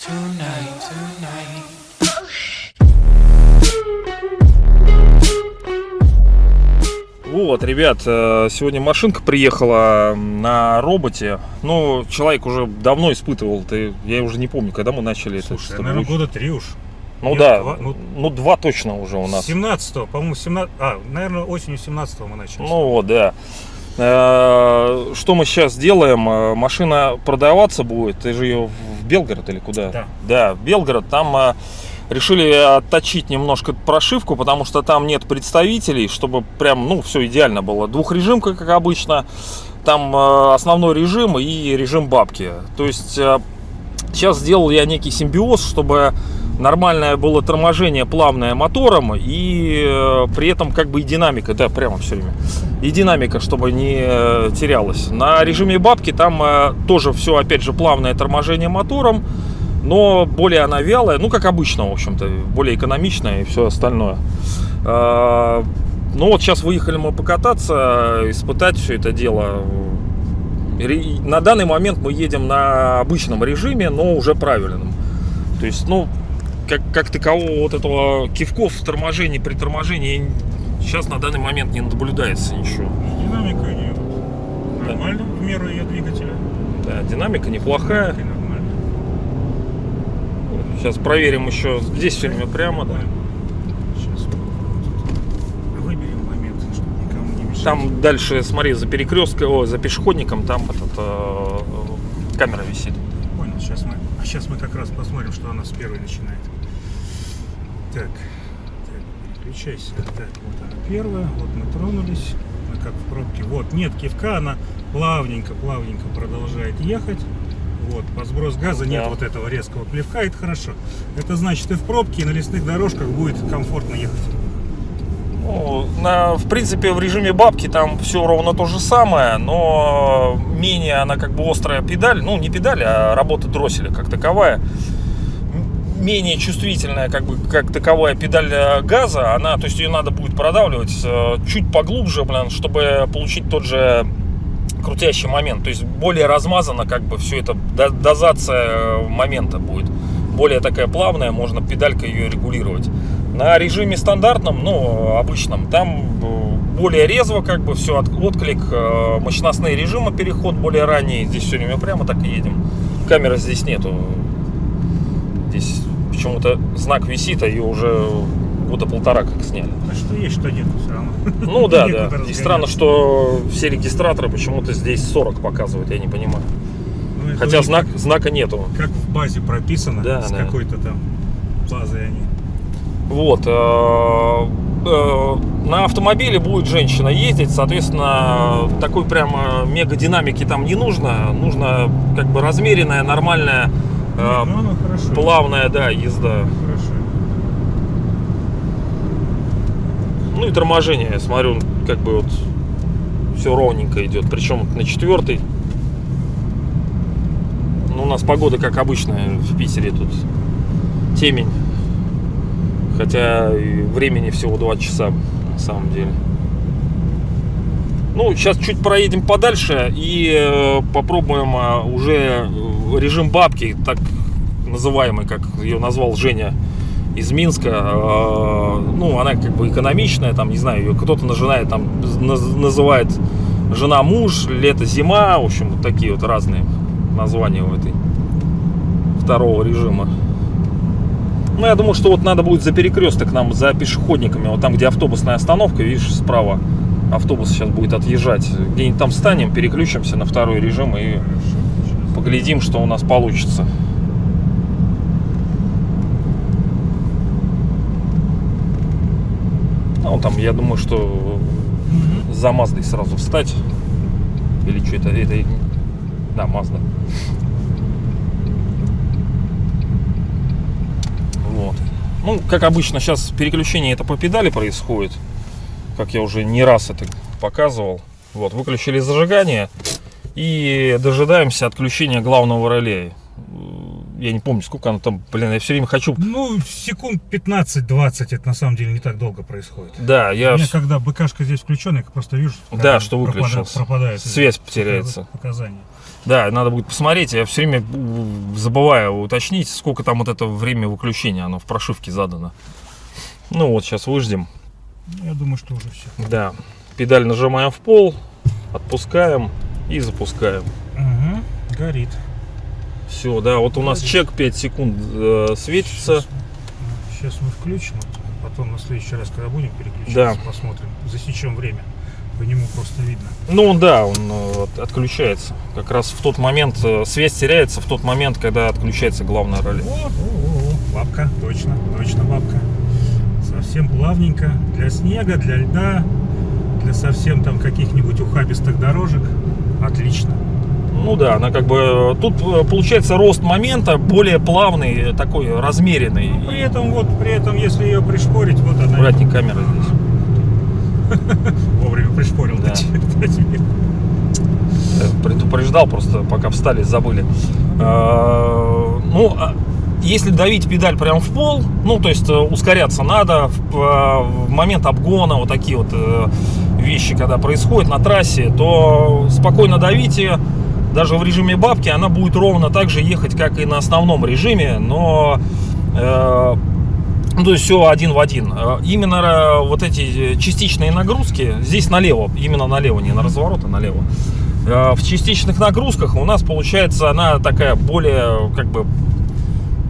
tonight. Вот, ребят, э, сегодня машинка приехала на роботе. Ну, человек уже давно испытывал, ты, я уже не помню, когда мы начали это. Слушай, с тобой наверное, года три уж. Ну Нет, да, два, ну- ну два точно уже у нас. 17-го, по-моему, 17 А, наверное, осенью 17-го мы начали. Ну вот, да. Э, Что мы сейчас делаем? Э, Машина продаваться будет. Ты же ее в Белгород или куда? Да. Да, в Белгород. Там э, решили отточить немножко прошивку, потому что там нет представителей, чтобы прям, ну, все идеально было. Двухрежимка, как обычно. Там основной режим и режим бабки. То есть сейчас сделал я некий симбиоз, чтобы нормальное было торможение плавное мотором и э, при этом как бы и динамика, да, прямо все время. И динамика, чтобы не э, терялась. На режиме бабки там э, тоже все, опять же, плавное торможение мотором, но более она вялая, ну, как обычно, в общем-то, более экономичная и все остальное. Ну вот сейчас выехали мы покататься, испытать все это дело. На данный момент мы едем на обычном режиме, но уже правильном. То есть, ну, как, как такового вот этого кивков в торможении, при торможении сейчас на данный момент не наблюдается ничего. Динамика ее нормально в меру ее двигателя. Да, динамика неплохая. Нормально. Сейчас проверим еще. Здесь все время прямо, да. Сейчас выберем момент, чтобы никому не мешать. Там дальше, смотри, за перекрестком, о, за пешеходником, там этот, э, камера висит. Сейчас мы, как раз посмотрим, что она с первой начинает. Так, так, переключайся. Так, вот она первая, вот мы тронулись, мы как в пробке. Вот, нет кивка, она плавненько, плавненько продолжает ехать. Вот, по сброс газа нет Да. вот этого резкого плевка, это хорошо. Это значит, и в пробке, и на лесных дорожках будет комфортно ехать. Ну, на, в принципе, в режиме бабки там все ровно то же самое, но менее она как бы острая педаль, ну не педаль, а работа дросселя как таковая. Менее чувствительная как бы как таковая педаль э, газа, она, то есть ее надо будет продавливать э, чуть поглубже, блин, чтобы получить тот же крутящий момент. То есть более размазано как бы все это, до- дозация э, момента будет. Более такая плавная, можно педалькой ее регулировать. На режиме стандартном, ну, обычном, там э, более резво как бы все, отклик, э, мощностные режимы, переход более ранний. Здесь все время прямо так и едем. Камеры здесь нету. Здесь почему-то знак висит, а ее уже года полтора как сняли. А что есть, что нет, все равно. Ну да, да. И странно, что все регистраторы почему-то здесь 40 показывают, я не понимаю. Ну, Хотя знак, знака нету. Как в базе прописано, Да, с да. какой-то там базой они. Вот. э, э, На автомобиле будет женщина ездить, соответственно, такой прямо мега динамики там не нужно. Нужно как бы размеренная, нормальная, э, ну, ну, плавная, да, езда. Хорошо. Ну и торможение, я смотрю, как бы вот все ровненько идет. Причем на четвертый. Ну, у нас погода, как обычно, в Питере тут темень. Хотя времени всего 2 часа, на самом деле. Ну, сейчас чуть проедем подальше и э, попробуем э, уже э, режим бабки, так называемый, как ее назвал Женя из Минска. Э, ну, она как бы экономичная, там, не знаю, ее кто-то нажинает, там, наз- называет жена-муж, лето-зима, в общем, вот такие вот разные названия у этой второго режима. Ну, я думаю, что вот надо будет за перекресток нам, за пешеходниками, вот там, где автобусная остановка, видишь, справа автобус сейчас будет отъезжать. Где-нибудь там встанем, переключимся на второй режим и поглядим, что у нас получится. Ну, там, я думаю, что за Маздой сразу встать. Или что это? Это... Да, Мазда. Вот. Ну, как обычно, сейчас переключение это по педали происходит. Как я уже не раз это показывал. Вот, выключили зажигание и дожидаемся отключения главного реле. Я не помню, сколько оно там, блин, я все время хочу... Ну, секунд 15-20 это на самом деле не так долго происходит. Да, я... У меня когда БКшка здесь включена, я просто вижу, Да, как что выключился. пропадает Связь потеряется. Показания. Да, надо будет посмотреть. Я все время забываю уточнить, сколько там вот это время выключения, оно в прошивке задано. Ну вот, сейчас выждем. Я думаю, что уже все. Да, педаль нажимаем в пол, отпускаем и запускаем. Угу. Горит. Все, да, вот у нас чек 5 секунд э, светится. Сейчас мы включим, потом на следующий раз, когда будем переключаться, Да. посмотрим, засечем время. По нему просто видно. Ну да, он э, от- отключается. Как раз в тот момент, э, связь теряется в тот момент, когда отключается главное реле. О, о, о, о, бабка, точно, точно бабка. Совсем плавненько. Для снега, для льда, для совсем там каких-нибудь ухабистых дорожек. Отлично. Ну да, она как бы... Тут э, получается рост момента более плавный, э, такой размеренный. При этом, вот, при этом, если ее пришпорить, вот она. Аккуратней камера здесь. Вовремя пришпорил. Да. Я предупреждал, просто пока встали, забыли. Э, Ну, а если давить педаль прям в пол, ну, то есть э, ускоряться надо в, э, в момент обгона, вот такие вот э, вещи, когда происходят на трассе, то спокойно давите, даже в режиме бабки она будет ровно так же ехать, как и на основном режиме, но э, ну, то есть все один в один. Э, Именно э, вот эти частичные нагрузки, здесь налево, именно налево, не на разворот, а налево. Э, В частичных нагрузках у нас получается она такая более как бы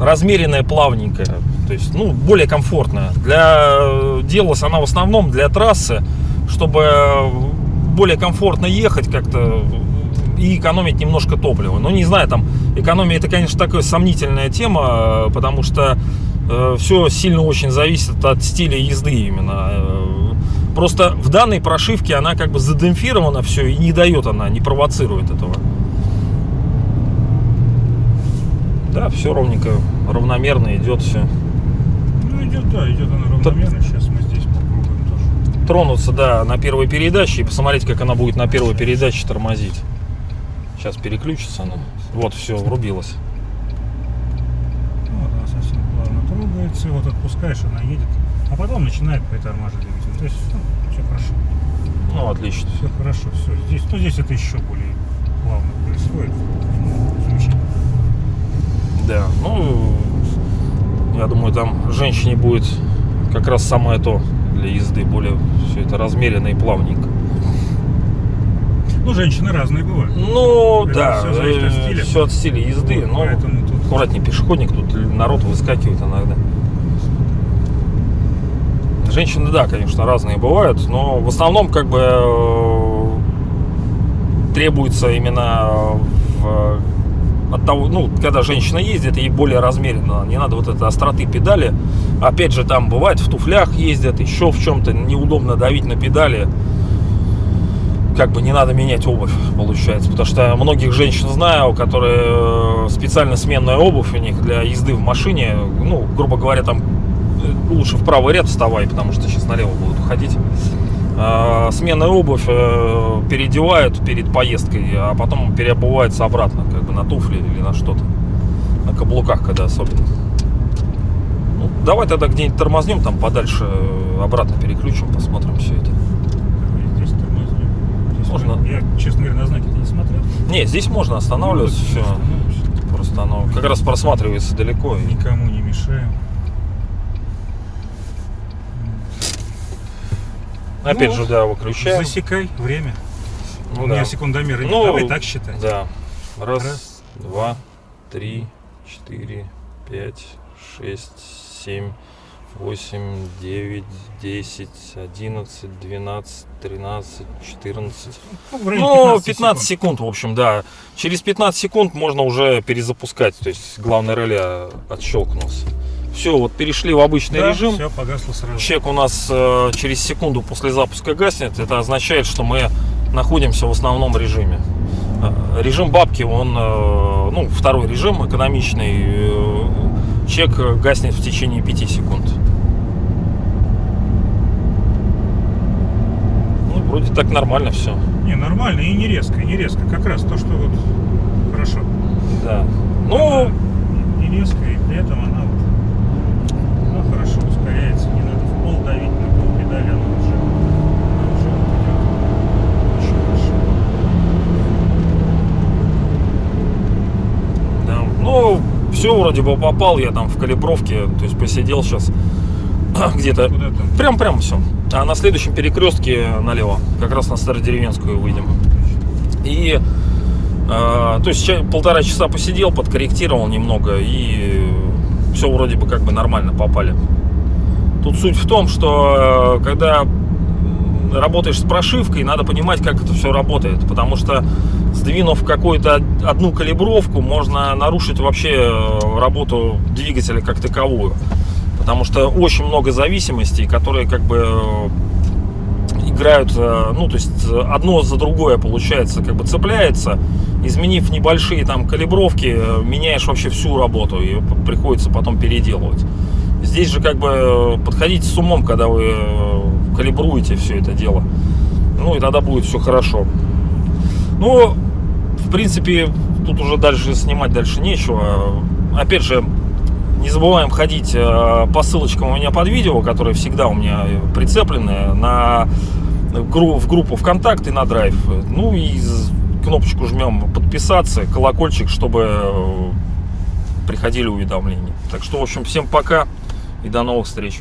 размеренная, плавненькая. То есть, ну, более комфортная. Для э, делалась она в основном для трассы, чтобы э, более комфортно ехать как-то и экономить немножко топлива. Ну, не знаю, там, экономия это, конечно, такая сомнительная тема, э, потому что все сильно очень зависит от стиля езды именно. Э, Просто в данной прошивке она как бы задемпфирована все и не дает она, не провоцирует этого. Да, все ровненько, равномерно идет все. Ну, идет, да, идет она равномерно. Сейчас мы здесь попробуем тоже. Тронуться, да, на первой передаче и посмотреть, как она будет на первой передаче тормозить. Сейчас переключится она. Вот, все, врубилась. Вот она совсем плавно трогается. Вот отпускаешь, она едет. А потом начинает притормаживать двигатель. То есть, все хорошо. Ну, отлично. Все хорошо, все. Здесь, ну, здесь это еще более плавно происходит. Ну, Замечательно. Да, ну, я думаю, там женщине будет как раз самое то для езды, более все это размеренно и плавненько. Ну, женщины разные бывают. Ну, Это да, всё зависит от стиля. все от стиля езды, Вот, но поэтому тут- аккуратнее пешеходник, тут народ выскакивает иногда. Женщины, да, конечно, разные бывают, но в основном как бы э, требуется именно в, от того, ну, когда женщина ездит, ей более размеренно, не надо вот этой остроты педали. Опять же, там бывает в туфлях ездят, еще в чем-то неудобно давить на педали. Как бы не надо менять обувь, получается. Потому что многих женщин знаю, которые э, специально сменная обувь у них для езды в машине. Ну, грубо говоря, там э, лучше в правый ряд вставай, потому что сейчас налево будут уходить. А, Сменная обувь э, переодевают перед поездкой, а потом переобуваются обратно, как бы на туфли или на что-то. На каблуках, когда особенно. Ну, давай тогда где-нибудь тормознем, там подальше обратно переключим, посмотрим все это. Можно. Я, честно говоря, на знаки не смотрел. Не, здесь можно останавливаться, все. Ну, Просто оно как раз просматривается далеко. Никому не мешаем. Опять Ну, же, да, выключаем. Засекай время. Ну У меня да. секундомера нет. Ну, Давай так считать. Да. Раз, Раз. два, три, четыре, пять, шесть, семь, восемь, девять, десять, одиннадцать, двенадцать, тринадцать, четырнадцать. Ну, в районе Ну, 15 секунд. секунд, в общем, да. Через 15 секунд можно уже перезапускать. То есть главный реле отщелкнулся. Все, вот перешли в обычный Да, режим. Все, погасло сразу. Чек у нас э, через секунду после запуска гаснет. Это означает, что мы находимся в основном режиме. Э, Режим бабки, он, э, ну, второй режим, экономичный. э, Чек гаснет в течение 5 секунд. Ну, вроде так нормально все. Не, нормально и не резко, и не резко. Как раз то, что вот хорошо. Да. Ну, Она не резко, и при этом она вот она хорошо ускоряется. Не надо в пол давить на пол педали, она уже, она уже идет очень хорошо. Ну, все вроде бы попал, я там в калибровке, то есть посидел сейчас где-то. Прям-прям все. А на следующем перекрестке налево, как раз на Стародеревенскую выйдем. И, э, то есть полтора часа посидел, подкорректировал немного, и все вроде бы как бы нормально попали. Тут суть в том, что э, когда работаешь с прошивкой, надо понимать, как это все работает, потому что сдвинув какую-то одну калибровку, можно нарушить вообще э, работу двигателя как таковую. Потому что очень много зависимостей, которые как бы играют, э, ну, то есть одно за другое, получается, как бы цепляется. Изменив небольшие там калибровки, э, меняешь вообще всю работу, и приходится потом переделывать. Здесь же как бы подходите с умом, когда вы э, калибруете все это дело. Ну, и тогда будет все хорошо. Ну, в принципе, тут уже дальше снимать дальше нечего. Опять же, не забываем ходить э, по ссылочкам у меня под видео, которые всегда у меня прицеплены на в группу ВКонтакте на Драйв. Ну и кнопочку жмем подписаться, колокольчик, чтобы э, приходили уведомления. Так что, в общем, всем пока и до новых встреч.